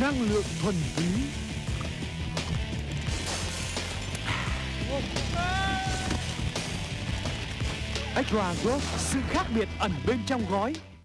năng lượng thuần túy. Extra Rose, sự khác biệt ẩn bên trong gói.